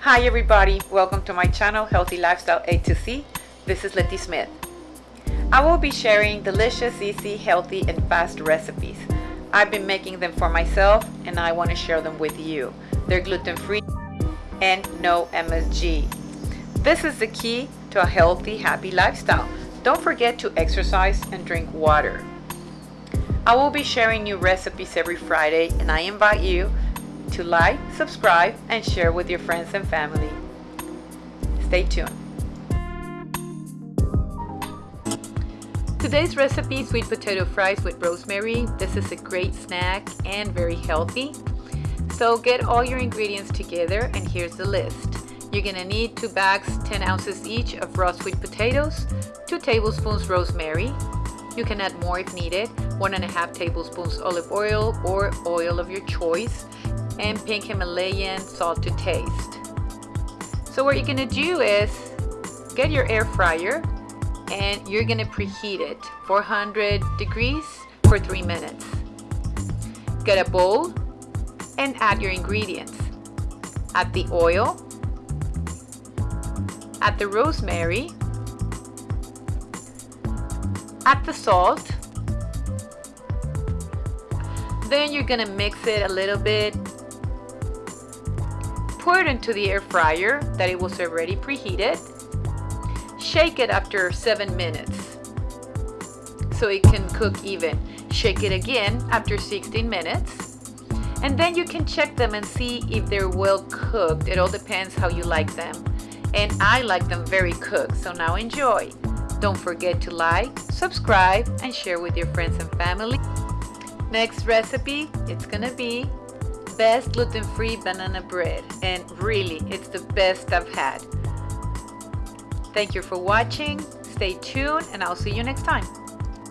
Hi everybody, welcome to my channel Healthy Lifestyle A to C. This is Letty Smith. I will be sharing delicious, easy, healthy, and fast recipes. I've been making them for myself and I want to share them with you. They're gluten-free and no MSG. This is the key to a healthy, happy lifestyle. Don't forget to exercise and drink water. I will be sharing new recipes every Friday and I invite you to like, subscribe, and share with your friends and family. Stay tuned. Today's recipe, sweet potato fries with rosemary. This is a great snack and very healthy. So get all your ingredients together and here's the list. You're gonna need two bags, 10 ounces each of raw sweet potatoes, two tablespoons rosemary. You can add more if needed, one and a half tablespoons olive oil or oil of your choice, and pink Himalayan salt to taste. So what you're gonna do is get your air fryer and you're gonna preheat it 400 degrees for three minutes. Get a bowl and add your ingredients. Add the oil, add the rosemary, add the salt, then you're gonna mix it a little bit Pour it into the air fryer that it was already preheated. Shake it after 7 minutes so it can cook even. Shake it again after 16 minutes. And then you can check them and see if they're well cooked. It all depends how you like them. And I like them very cooked, so now enjoy. Don't forget to like, subscribe, and share with your friends and family. Next recipe, it's gonna be best gluten-free banana bread and really it's the best I've had. Thank you for watching, stay tuned and I'll see you next time.